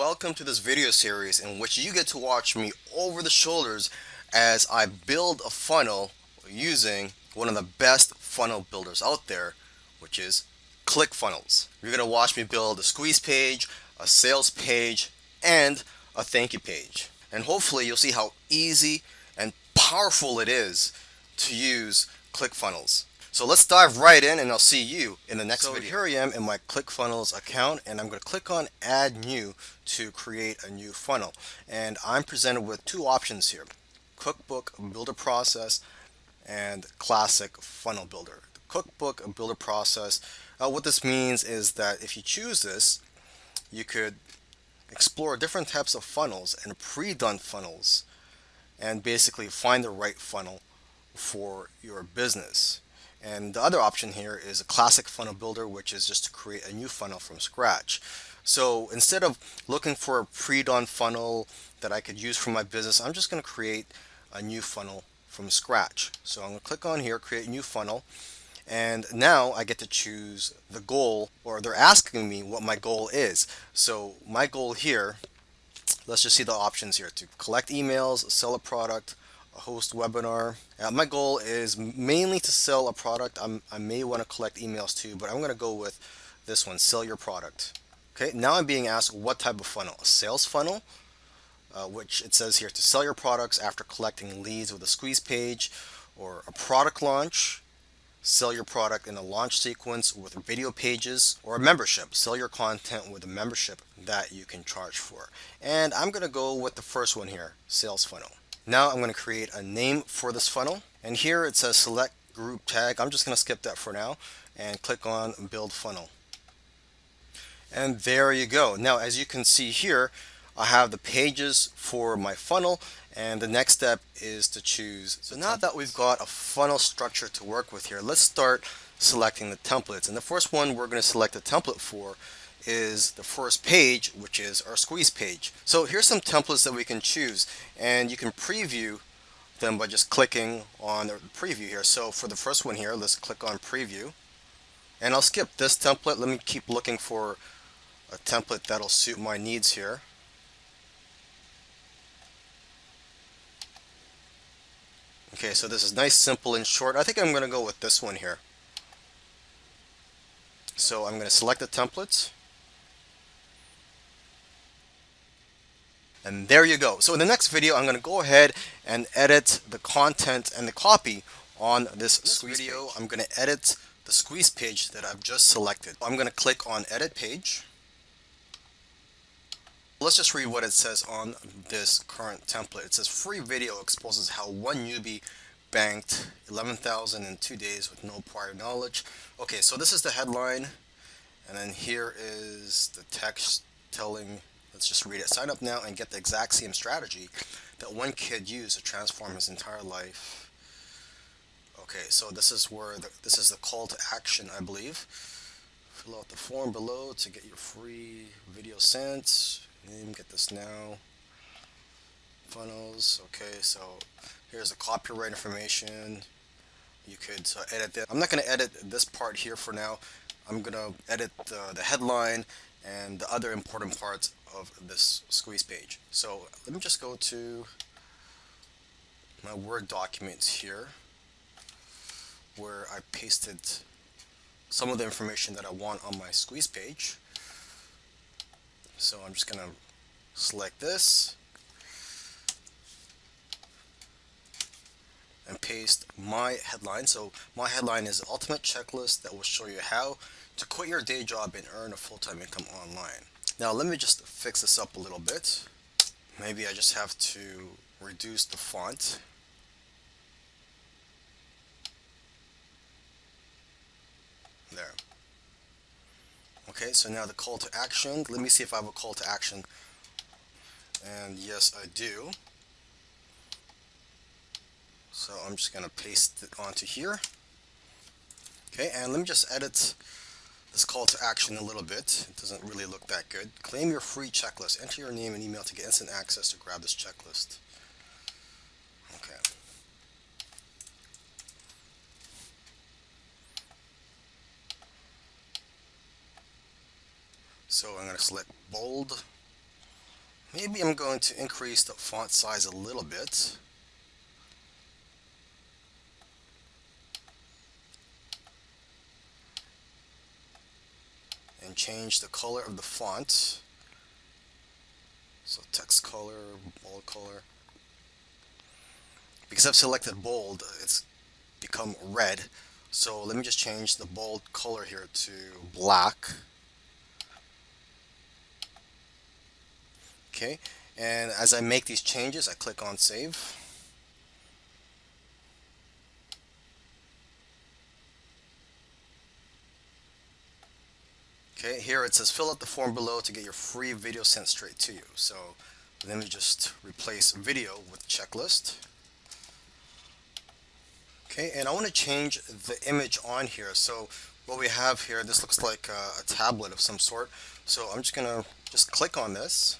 welcome to this video series in which you get to watch me over the shoulders as I build a funnel using one of the best funnel builders out there, which is ClickFunnels. You're going to watch me build a squeeze page, a sales page, and a thank you page. And hopefully you'll see how easy and powerful it is to use ClickFunnels. So let's dive right in and I'll see you in the next so video. here I am in my ClickFunnels account and I'm going to click on add new to create a new funnel. And I'm presented with two options here. Cookbook Builder Process and Classic Funnel Builder. The Cookbook Builder Process, uh, what this means is that if you choose this, you could explore different types of funnels and pre-done funnels and basically find the right funnel for your business. And the other option here is a classic funnel builder, which is just to create a new funnel from scratch. So instead of looking for a pre-done funnel that I could use for my business, I'm just going to create a new funnel from scratch. So I'm going to click on here, create new funnel. And now I get to choose the goal, or they're asking me what my goal is. So my goal here, let's just see the options here to collect emails, sell a product, host webinar. Uh, my goal is mainly to sell a product. I'm, i may want to collect emails too, but I'm going to go with this one, sell your product. Okay, now I'm being asked what type of funnel? A sales funnel, uh, which it says here to sell your products after collecting leads with a squeeze page, or a product launch, sell your product in a launch sequence with video pages, or a membership, sell your content with a membership that you can charge for. And I'm going to go with the first one here, sales funnel. Now I'm going to create a name for this funnel. And here it says select group tag. I'm just going to skip that for now and click on build funnel. And there you go. Now, as you can see here, I have the pages for my funnel and the next step is to choose. So now that we've got a funnel structure to work with here, let's start selecting the templates. And the first one we're going to select a template for is the first page, which is our squeeze page. So here's some templates that we can choose and you can preview them by just clicking on the preview here. So for the first one here, let's click on preview and I'll skip this template. Let me keep looking for a template that'll suit my needs here. Okay, so this is nice, simple, and short. I think I'm going to go with this one here. So I'm going to select the templates And there you go. So in the next video, I'm going to go ahead and edit the content and the copy on this, this video. Page. I'm going to edit the squeeze page that I've just selected. I'm going to click on edit page. Let's just read what it says on this current template. It says free video exposes how one newbie banked 11,000 in two days with no prior knowledge. Okay, so this is the headline. And then here is the text telling Let's just read it. Sign up now and get the exact same strategy that one kid used to transform his entire life. Okay, so this is where the, this is the call to action, I believe. Fill out the form below to get your free video sent. Get this now. Funnels. Okay, so here's the copyright information. You could uh, edit that. I'm not going to edit this part here for now. I'm going to edit the, the headline and the other important parts of this squeeze page. So let me just go to my Word documents here where I pasted some of the information that I want on my squeeze page. So I'm just going to select this and paste my headline. So my headline is Ultimate Checklist that will show you how to quit your day job and earn a full-time income online. Now let me just fix this up a little bit. Maybe I just have to reduce the font. There. Okay, so now the call to action. Let me see if I have a call to action. And yes, I do. So I'm just going to paste it onto here. Okay, and let me just edit this call to action a little bit. It doesn't really look that good. Claim your free checklist. Enter your name and email to get instant access to grab this checklist. Okay. So I'm going to select bold maybe I'm going to increase the font size a little bit and change the color of the font. So text color bold color. Because I've selected bold it's become red. So let me just change the bold color here to black. Okay and as I make these changes I click on save okay here it says fill out the form below to get your free video sent straight to you. So let me just replace video with checklist. Okay and I want to change the image on here. So what we have here this looks like a, a tablet of some sort. So I'm just gonna just click on this.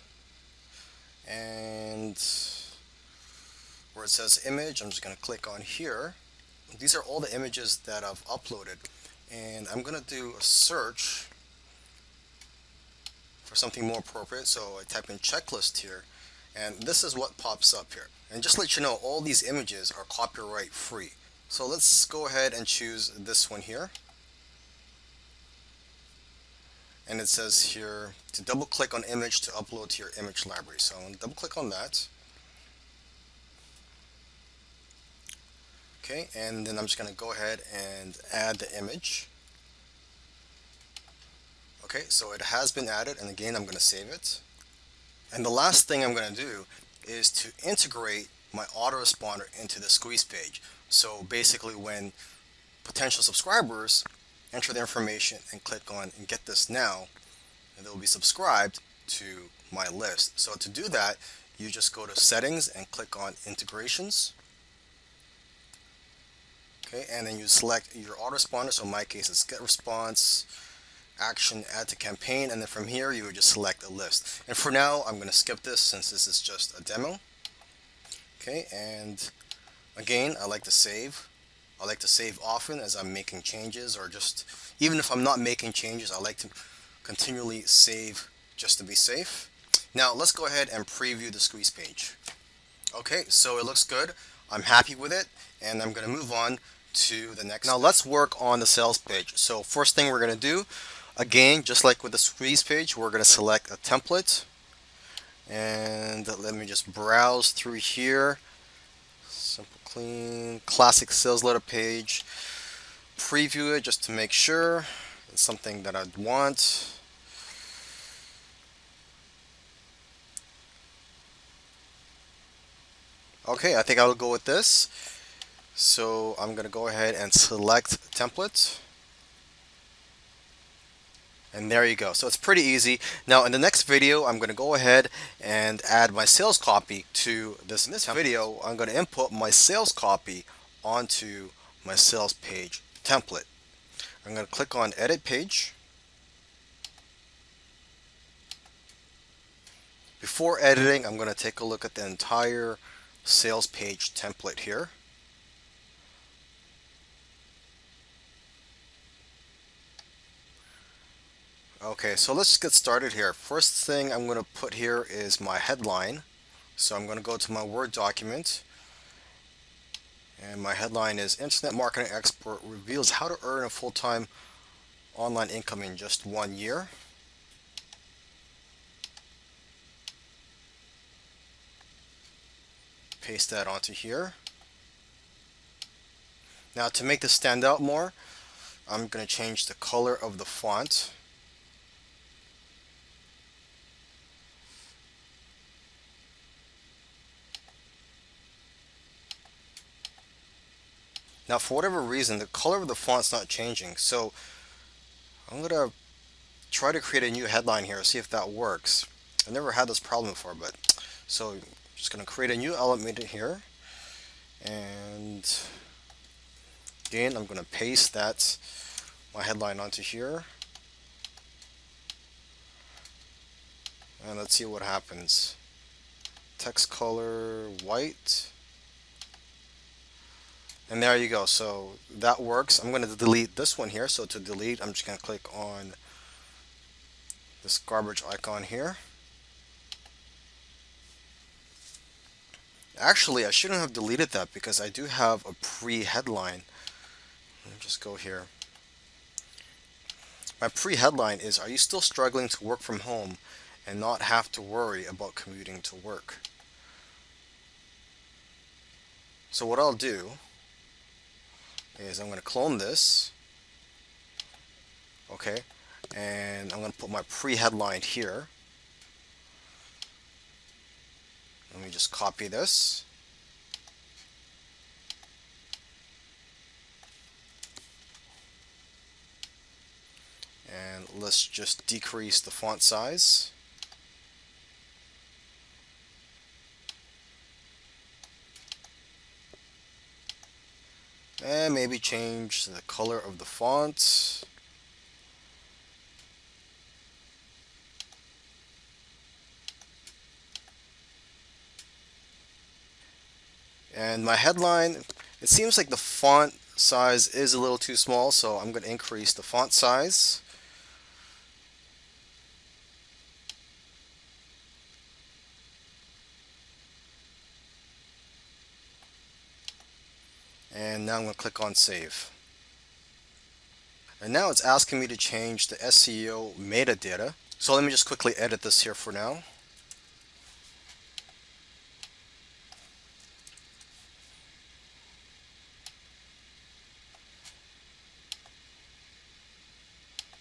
And where it says image I'm just gonna click on here. These are all the images that I've uploaded. And I'm gonna do a search for something more appropriate so I type in checklist here and this is what pops up here. And just let you know all these images are copyright free. So let's go ahead and choose this one here. And it says here to double click on image to upload to your image library. So I'm double click on that. Okay and then I'm just gonna go ahead and add the image okay so it has been added and again I'm gonna save it. And the last thing I'm gonna do is to integrate my autoresponder into the squeeze page. So basically when potential subscribers enter their information and click on and get this now they'll be subscribed to my list. So to do that you just go to settings and click on integrations. Okay and then you select your autoresponder. So in my case it's GetResponse action add to campaign and then from here you would just select a list. And for now I'm going to skip this since this is just a demo. Okay and again I like to save. I like to save often as I'm making changes or just even if I'm not making changes I like to continually save just to be safe. Now let's go ahead and preview the squeeze page. Okay so it looks good. I'm happy with it and I'm gonna move on to the next now let's work on the sales page. So first thing we're gonna do again just like with the squeeze page we're gonna select a template. And let me just browse through here. Simple clean classic sales letter page. Preview it just to make sure it's something that I'd want. Okay I think I'll go with this. So I'm gonna go ahead and select template and there you go. So it's pretty easy. Now in the next video, I'm going to go ahead and add my sales copy to this. In this video, I'm going to input my sales copy onto my sales page template. I'm going to click on edit page. Before editing, I'm going to take a look at the entire sales page template here. Okay, so let's get started here. First thing I'm going to put here is my headline. So I'm going to go to my Word document. And my headline is Internet Marketing Expert Reveals How to Earn a Full-Time Online Income in Just One Year. Paste that onto here. Now to make this stand out more, I'm going to change the color of the font. Now for whatever reason the color of the font's not changing so I'm gonna try to create a new headline here see if that works. I've never had this problem before but so I'm just gonna create a new element here and again I'm gonna paste that my headline onto here. And let's see what happens. Text color white and there you go. So that works. I'm going to delete this one here. So to delete, I'm just going to click on this garbage icon here. Actually, I shouldn't have deleted that because I do have a pre-headline. Let me just go here. My pre-headline is, are you still struggling to work from home and not have to worry about commuting to work? So what I'll do is I'm going to clone this. Okay. And I'm going to put my pre-headline here. Let me just copy this. And let's just decrease the font size. And maybe change the color of the font. And my headline, it seems like the font size is a little too small, so I'm going to increase the font size. And now I'm going to click on save. And now it's asking me to change the SEO metadata. So let me just quickly edit this here for now.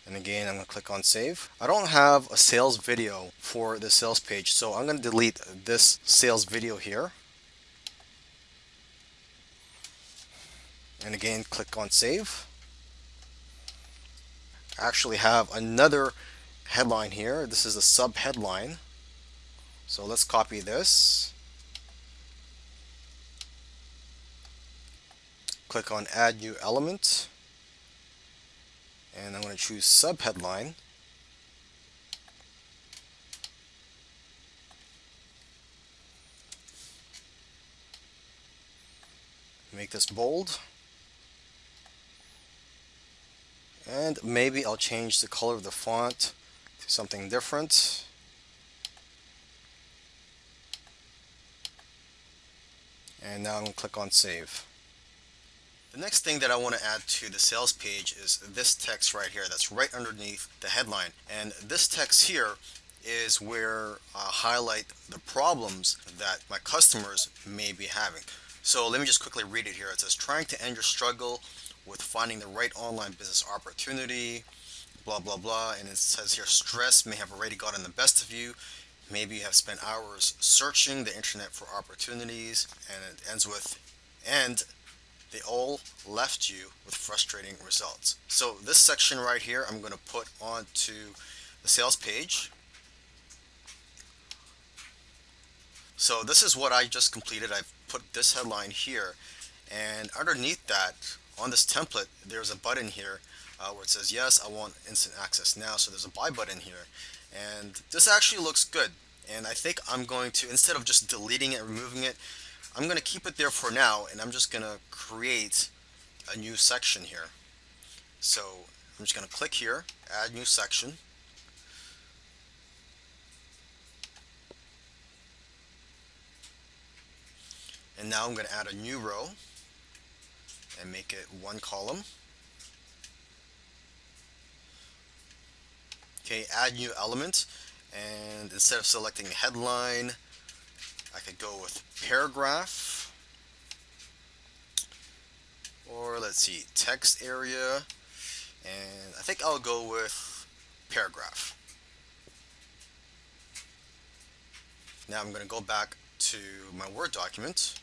And again, I'm going to click on save. I don't have a sales video for the sales page, so I'm going to delete this sales video here. And again, click on save. I actually have another headline here. This is a sub headline. So let's copy this. Click on add new element and I'm going to choose subheadline make this bold and maybe I'll change the color of the font to something different and now I'm going to click on save the next thing that I want to add to the sales page is this text right here that's right underneath the headline. And this text here is where I highlight the problems that my customers may be having. So let me just quickly read it here. It says trying to end your struggle with finding the right online business opportunity, blah, blah, blah. And it says here stress may have already gotten the best of you. Maybe you have spent hours searching the internet for opportunities and it ends with and they all left you with frustrating results. So this section right here, I'm going to put onto the sales page. So this is what I just completed. I've put this headline here and underneath that on this template there's a button here uh, where it says yes I want instant access now so there's a buy button here and this actually looks good and I think I'm going to instead of just deleting it removing it I'm going to keep it there for now and I'm just going to create a new section here. So I'm just going to click here, add new section. And now I'm going to add a new row and make it one column. Okay, add new element and instead of selecting headline I could go with paragraph or let's see text area and I think I'll go with paragraph now I'm going to go back to my Word document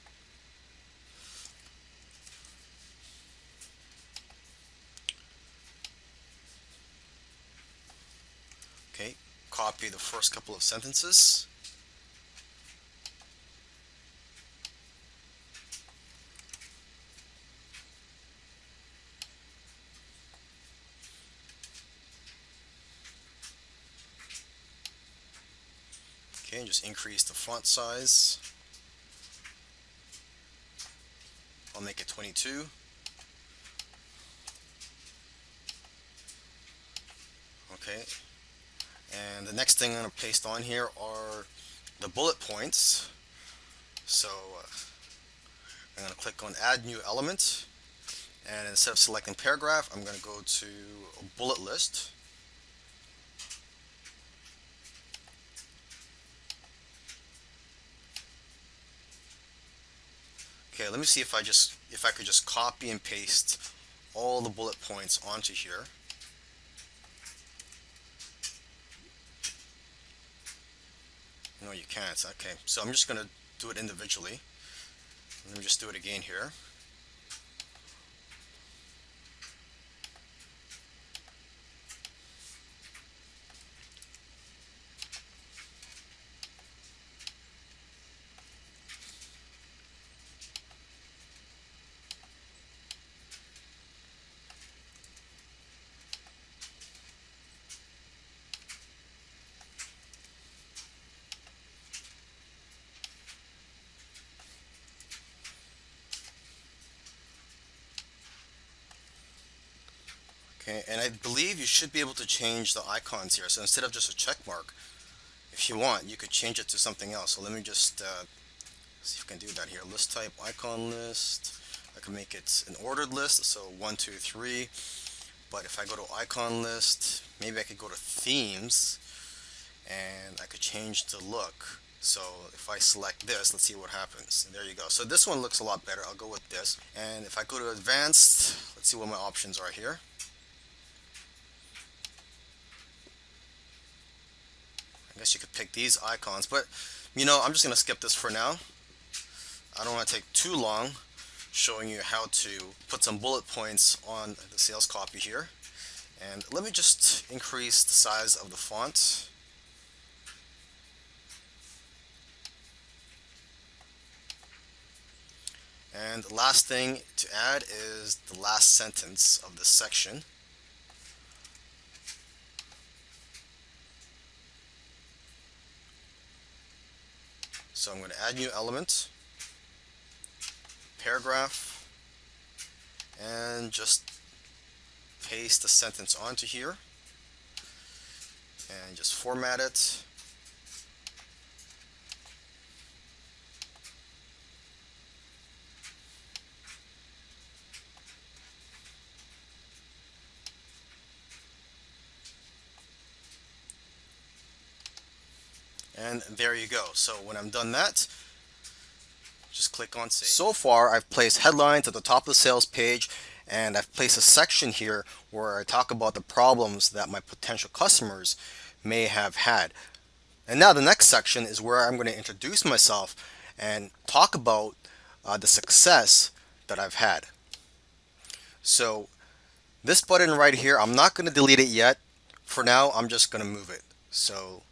okay copy the first couple of sentences Okay, and just increase the font size. I'll make it 22. Okay, and the next thing I'm going to paste on here are the bullet points. So uh, I'm going to click on add new element and instead of selecting paragraph I'm going to go to bullet list Okay, let me see if I just if I could just copy and paste all the bullet points onto here. No, you can't. Okay, so I'm just going to do it individually. Let me just do it again here. Okay, and I believe you should be able to change the icons here. So instead of just a check mark, if you want, you could change it to something else. So let me just uh, see if I can do that here. List type, icon list. I can make it an ordered list, so one, two, three. But if I go to icon list, maybe I could go to themes, and I could change the look. So if I select this, let's see what happens. There you go. So this one looks a lot better. I'll go with this. And if I go to advanced, let's see what my options are here. I guess you could pick these icons, but you know, I'm just going to skip this for now. I don't want to take too long showing you how to put some bullet points on the sales copy here. And let me just increase the size of the font. And the last thing to add is the last sentence of this section. So I'm going to add new element, paragraph, and just paste the sentence onto here. And just format it. And there you go. So when I'm done that, just click on save. So far, I've placed headlines at the top of the sales page and I've placed a section here where I talk about the problems that my potential customers may have had. And now the next section is where I'm going to introduce myself and talk about uh, the success that I've had. So this button right here, I'm not going to delete it yet. For now, I'm just going to move it. So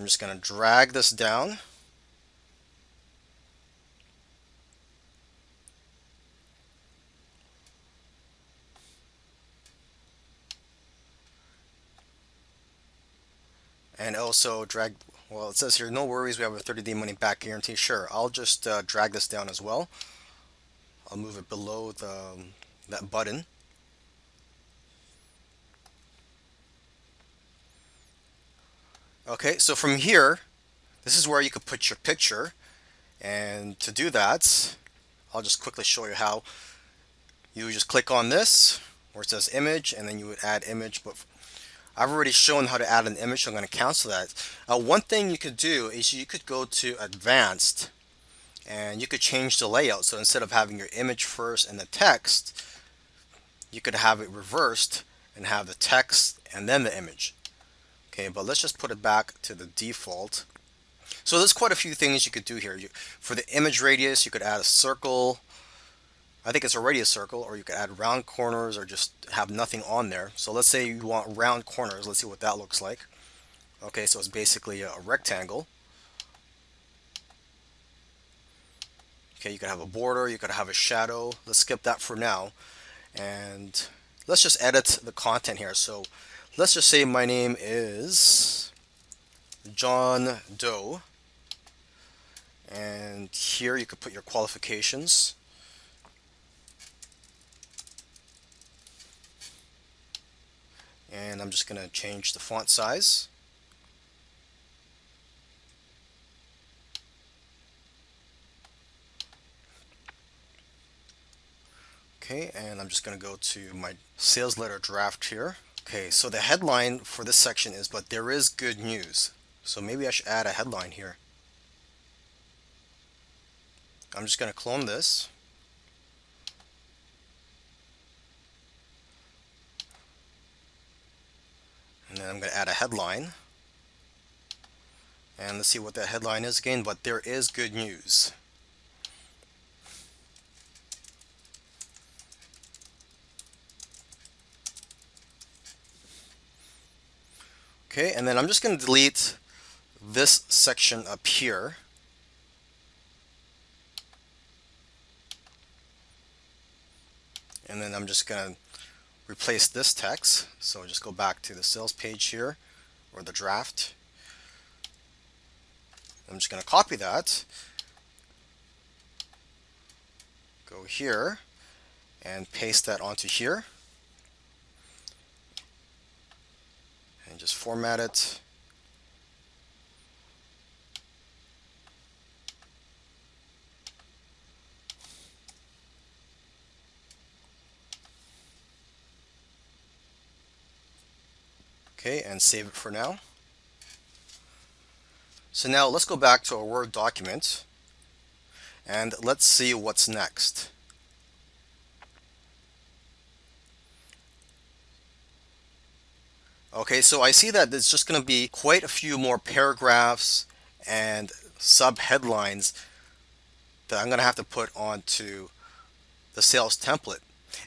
I'm just going to drag this down. And also drag, well it says here, no worries, we have a 30 day money back guarantee. Sure, I'll just uh, drag this down as well. I'll move it below the that button. Okay, so from here, this is where you could put your picture. And to do that, I'll just quickly show you how. You just click on this where it says image and then you would add image. But I've already shown how to add an image, so I'm going to cancel that. Uh, one thing you could do is you could go to advanced and you could change the layout. So instead of having your image first and the text, you could have it reversed and have the text and then the image. Okay, but let's just put it back to the default. So there's quite a few things you could do here. You, for the image radius, you could add a circle. I think it's already a circle, or you could add round corners or just have nothing on there. So let's say you want round corners. Let's see what that looks like. Okay, so it's basically a, a rectangle. Okay, you could have a border, you could have a shadow. Let's skip that for now. And let's just edit the content here. So let's just say my name is John Doe. And here you could put your qualifications. And I'm just gonna change the font size. Okay and I'm just gonna go to my sales letter draft here. Okay, so the headline for this section is, but there is good news. So maybe I should add a headline here. I'm just going to clone this. And then I'm going to add a headline. And let's see what that headline is again, but there is good news. Okay, and then I'm just going to delete this section up here. And then I'm just going to replace this text. So just go back to the sales page here, or the draft. I'm just going to copy that, go here, and paste that onto here. And just format it. Okay, and save it for now. So now let's go back to our Word document and let's see what's next. Okay, so I see that there's just going to be quite a few more paragraphs and sub-headlines that I'm going to have to put onto the sales template.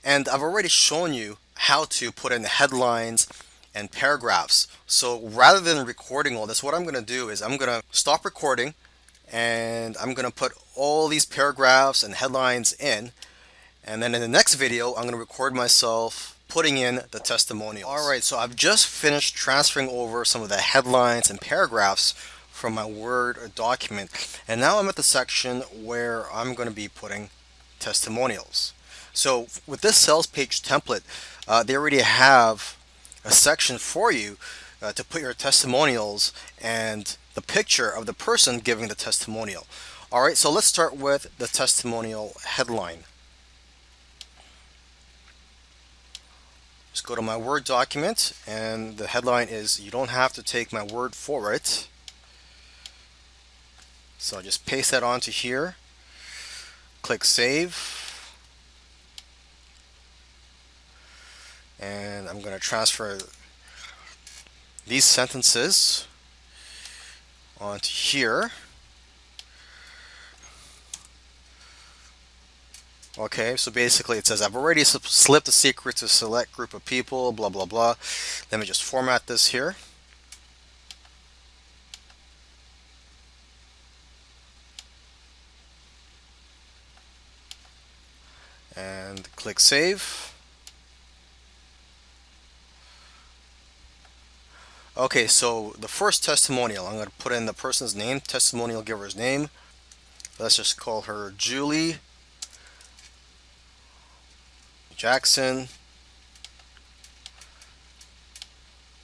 And I've already shown you how to put in the headlines and paragraphs. So rather than recording all this, what I'm going to do is I'm going to stop recording and I'm going to put all these paragraphs and headlines in. And then in the next video, I'm going to record myself putting in the testimonials. All right, so I've just finished transferring over some of the headlines and paragraphs from my Word document. And now I'm at the section where I'm going to be putting testimonials. So with this sales page template, uh, they already have a section for you uh, to put your testimonials and the picture of the person giving the testimonial. All right, so let's start with the testimonial headline. Just go to my Word document and the headline is you don't have to take my word for it. So I'll just paste that onto here, click Save, and I'm going to transfer these sentences onto here. Okay, so basically it says I've already slipped a secret to select group of people, blah, blah, blah. Let me just format this here. And click Save. Okay, so the first testimonial, I'm going to put in the person's name, testimonial giver's name. Let's just call her Julie Jackson.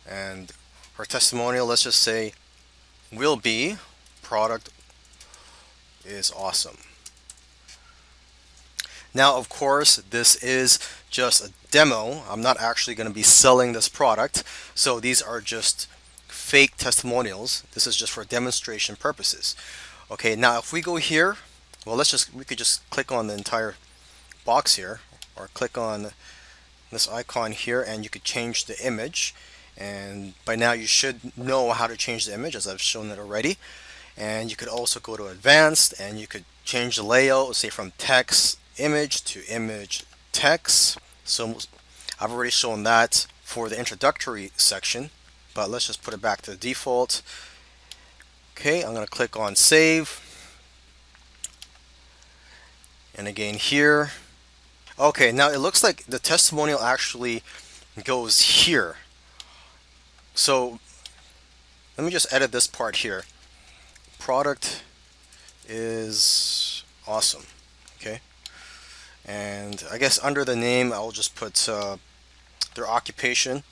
And her testimonial, let's just say, will be product is awesome. Now, of course, this is just a demo. I'm not actually going to be selling this product. So these are just fake testimonials. This is just for demonstration purposes. Okay, now if we go here, well, let's just, we could just click on the entire box here or click on this icon here and you could change the image. And by now you should know how to change the image as I've shown it already. And you could also go to advanced and you could change the layout, say from text image to image text. So I've already shown that for the introductory section, but let's just put it back to the default. Okay, I'm going to click on save. And again here. Okay, now it looks like the testimonial actually goes here. So let me just edit this part here. Product is awesome. Okay and I guess under the name I'll just put uh, their occupation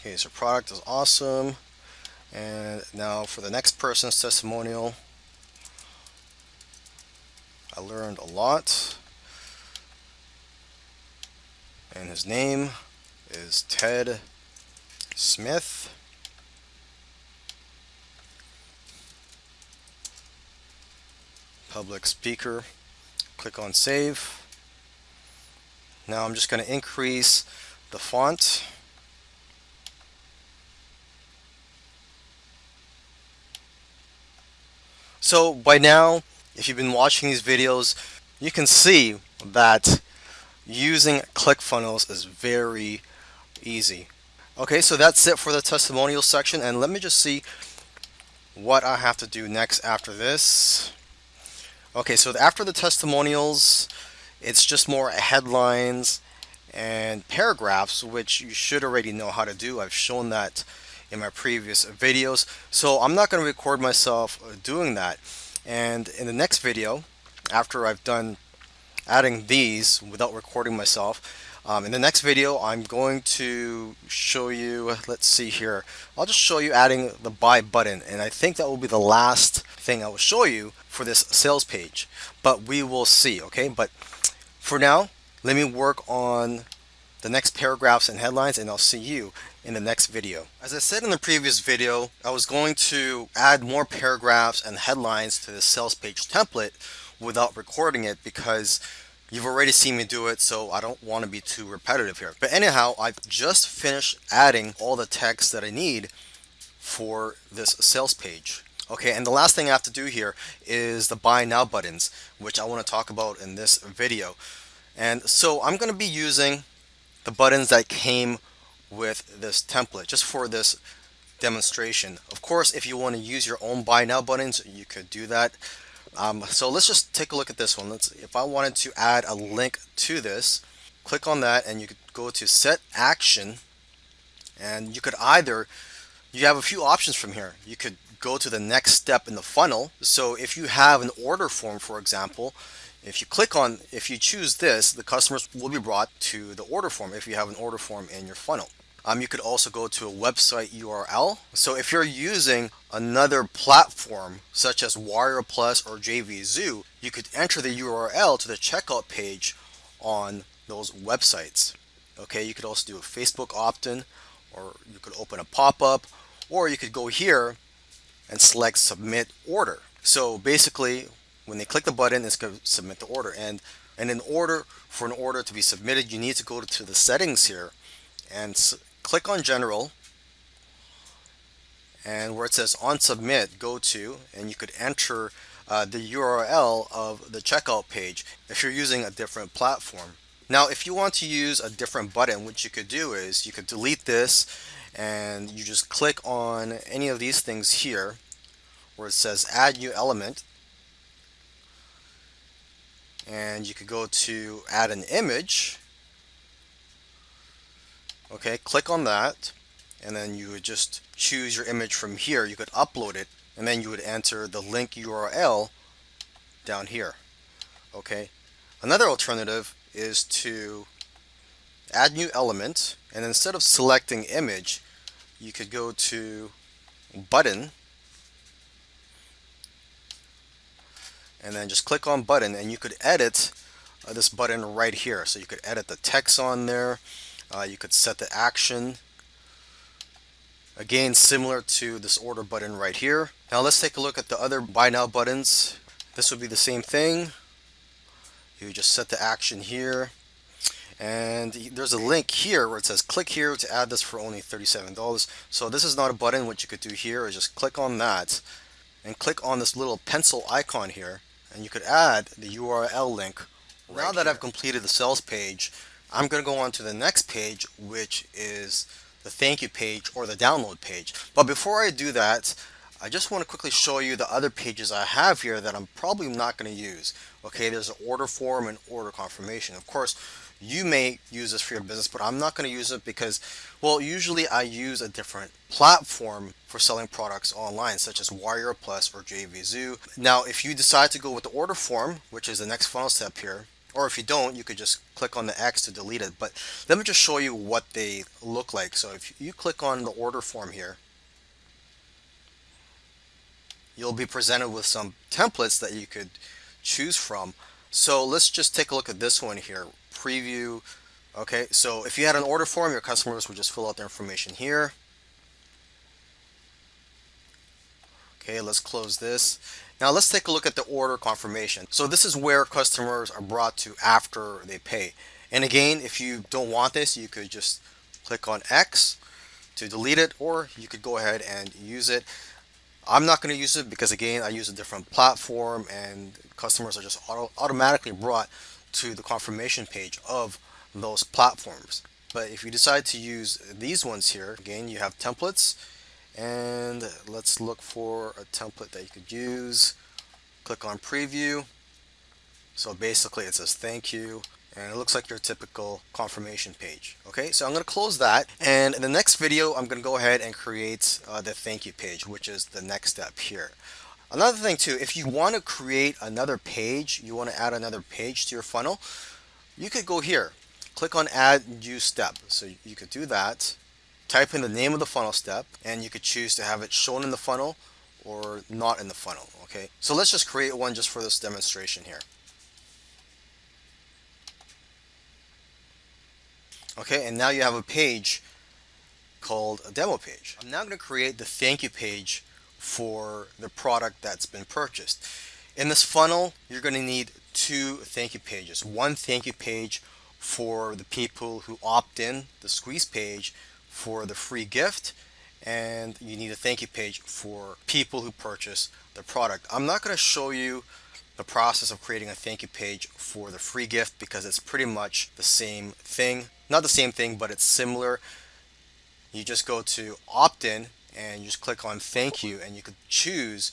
okay so product is awesome and now for the next person's testimonial I learned a lot. And his name is Ted Smith. Public speaker. Click on save. Now I'm just going to increase the font. So by now, if you've been watching these videos, you can see that using ClickFunnels is very easy. Okay, so that's it for the testimonial section and let me just see what I have to do next after this. Okay, so after the testimonials, it's just more headlines and paragraphs, which you should already know how to do. I've shown that in my previous videos. So I'm not going to record myself doing that. And in the next video, after I've done adding these without recording myself, um, in the next video, I'm going to show you, let's see here, I'll just show you adding the buy button. And I think that will be the last thing I will show you for this sales page. But we will see, okay? But for now, let me work on the next paragraphs and headlines and I'll see you in the next video. As I said in the previous video, I was going to add more paragraphs and headlines to the sales page template without recording it because you've already seen me do it so I don't want to be too repetitive here. But anyhow, I've just finished adding all the text that I need for this sales page. Okay, and the last thing I have to do here is the buy now buttons, which I want to talk about in this video. And so I'm going to be using the buttons that came with this template just for this demonstration. Of course, if you want to use your own buy now buttons, you could do that. Um, so let's just take a look at this one. Let's, if I wanted to add a link to this, click on that and you could go to set action and you could either, you have a few options from here. You could go to the next step in the funnel. So if you have an order form, for example, if you click on, if you choose this, the customers will be brought to the order form if you have an order form in your funnel. Um, you could also go to a website URL. So if you're using another platform such as Warrior Plus or JVZoo, you could enter the URL to the checkout page on those websites. Okay, you could also do a Facebook opt-in or you could open a pop-up or you could go here and select submit order. So basically when they click the button, it's going to submit the order. And, and in order for an order to be submitted, you need to go to the settings here and click on general. And where it says on submit, go to, and you could enter uh, the URL of the checkout page if you're using a different platform. Now, if you want to use a different button, what you could do is you could delete this and you just click on any of these things here where it says add new element and you could go to add an image. Okay click on that. And then you would just choose your image from here. You could upload it. And then you would enter the link URL down here. Okay. Another alternative is to add new element. And instead of selecting image you could go to button and then just click on button and you could edit uh, this button right here. So you could edit the text on there. Uh, you could set the action. Again similar to this order button right here. Now let's take a look at the other buy now buttons. This would be the same thing. You just set the action here. And there's a link here where it says click here to add this for only $37 so this is not a button. What you could do here is just click on that and click on this little pencil icon here and you could add the URL link. Right now that here. I've completed the sales page I'm going to go on to the next page which is the thank you page or the download page. But before I do that I just want to quickly show you the other pages I have here that I'm probably not going to use. Okay there's an order form and order confirmation. Of course you may use this for your business, but I'm not going to use it because, well, usually I use a different platform for selling products online, such as Warrior Plus or JVZoo. Now, if you decide to go with the order form, which is the next funnel step here, or if you don't, you could just click on the X to delete it. But let me just show you what they look like. So if you click on the order form here, you'll be presented with some templates that you could choose from. So let's just take a look at this one here. Preview. Okay, so if you had an order form, your customers would just fill out their information here. Okay, let's close this. Now let's take a look at the order confirmation. So this is where customers are brought to after they pay. And again, if you don't want this, you could just click on X to delete it, or you could go ahead and use it. I'm not going to use it because again, I use a different platform and customers are just auto automatically brought to the confirmation page of those platforms. But if you decide to use these ones here, again, you have templates. And let's look for a template that you could use. Click on preview. So basically it says thank you. And it looks like your typical confirmation page. Okay so I'm gonna close that. And in the next video I'm gonna go ahead and create uh, the thank you page which is the next step here another thing too if you want to create another page you want to add another page to your funnel you could go here. Click on add new step. So you could do that. Type in the name of the funnel step and you could choose to have it shown in the funnel or not in the funnel okay? So let's just create one just for this demonstration here. Okay and now you have a page called a demo page. I'm now going to create the thank you page for the product that's been purchased in this funnel you're going to need two thank you pages one thank you page for the people who opt in the squeeze page for the free gift and you need a thank you page for people who purchase the product. I'm not going to show you the process of creating a thank you page for the free gift because it's pretty much the same thing. Not the same thing, but it's similar. You just go to opt-in and you just click on thank you and you could choose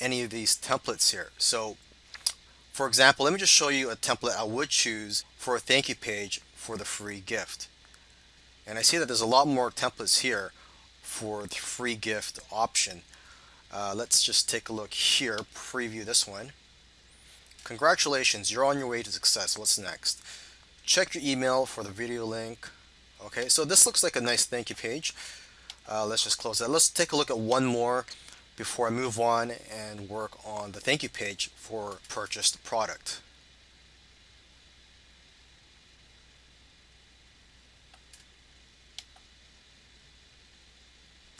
any of these templates here. So for example, let me just show you a template I would choose for a thank you page for the free gift. And I see that there's a lot more templates here for the free gift option. Uh, let's just take a look here, preview this one. Congratulations, you're on your way to success. What's next? Check your email for the video link. Okay, so this looks like a nice thank you page. Uh, let's just close that. Let's take a look at one more before I move on and work on the thank you page for purchased product.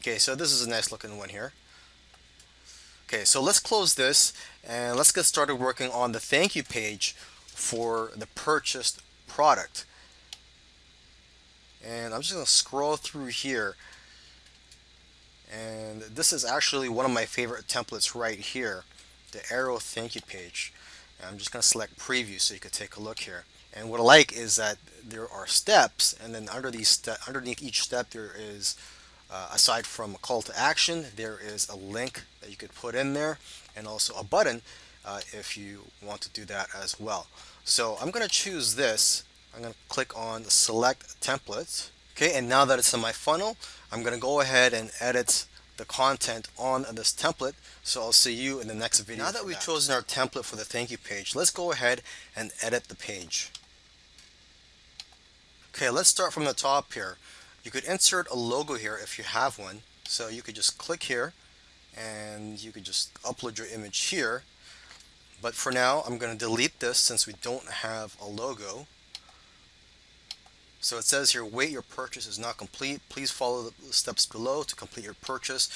Okay, so this is a nice looking one here. Okay, so let's close this and let's get started working on the thank you page for the purchased product. And I'm just going to scroll through here. And this is actually one of my favorite templates right here, the arrow thank you page. And I'm just going to select preview so you can take a look here. And what I like is that there are steps and then under these underneath each step there is uh, aside from a call to action, there is a link that you could put in there and also a button uh, if you want to do that as well. So I'm going to choose this. I'm going to click on select template. Okay, and now that it's in my funnel, I'm going to go ahead and edit the content on this template. So I'll see you in the next video. Now that we've that. chosen our template for the thank you page, let's go ahead and edit the page. Okay, let's start from the top here. You could insert a logo here if you have one. So you could just click here and you could just upload your image here. But for now, I'm going to delete this since we don't have a logo. So it says here, wait, your purchase is not complete. Please follow the steps below to complete your purchase.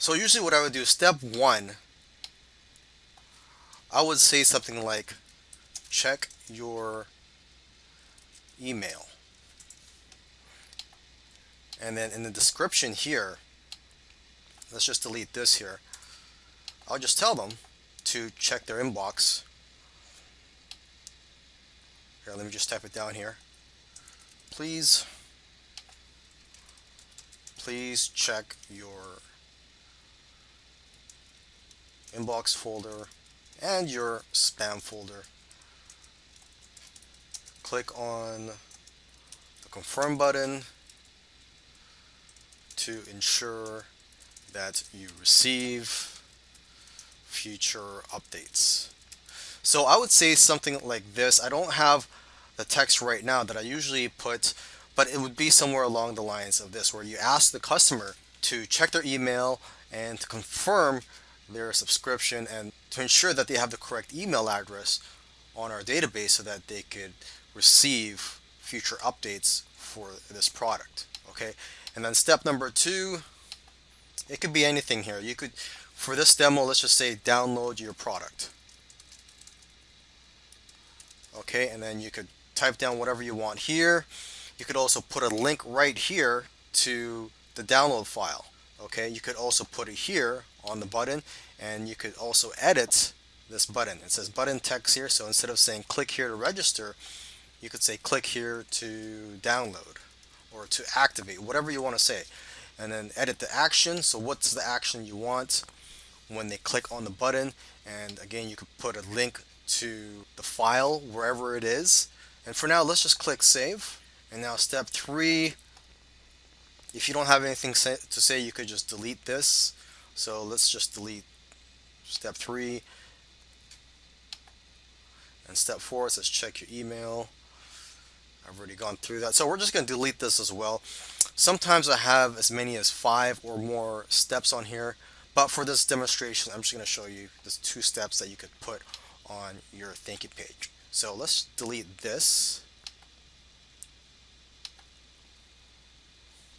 So usually what I would do, step one, I would say something like, check your email. And then in the description here, let's just delete this here. I'll just tell them to check their inbox. Here, let me just type it down here. Please, please check your inbox folder and your spam folder. Click on the confirm button to ensure that you receive future updates. So I would say something like this. I don't have the text right now that I usually put, but it would be somewhere along the lines of this, where you ask the customer to check their email and to confirm their subscription and to ensure that they have the correct email address on our database so that they could receive future updates for this product okay? And then step number two it could be anything here. You could for this demo let's just say download your product okay? And then you could type down whatever you want here. You could also put a link right here to the download file okay? You could also put it here on the button and you could also edit this button. It says button text here so instead of saying click here to register you could say click here to download or to activate whatever you want to say and then edit the action. So what's the action you want when they click on the button? And again you could put a link to the file wherever it is and for now let's just click save. And now step three if you don't have anything to say you could just delete this. So let's just delete step three. And step four says check your email. I've already gone through that. So we're just going to delete this as well. Sometimes I have as many as five or more steps on here but for this demonstration I'm just going to show you the two steps that you could put on your thank you page so let's delete this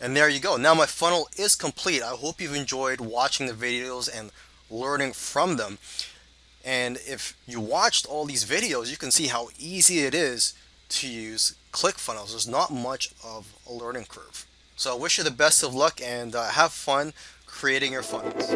And there you go. Now my funnel is complete. I hope you've enjoyed watching the videos and learning from them. And if you watched all these videos, you can see how easy it is to use ClickFunnels. There's not much of a learning curve. So I wish you the best of luck and uh, have fun creating your funnels.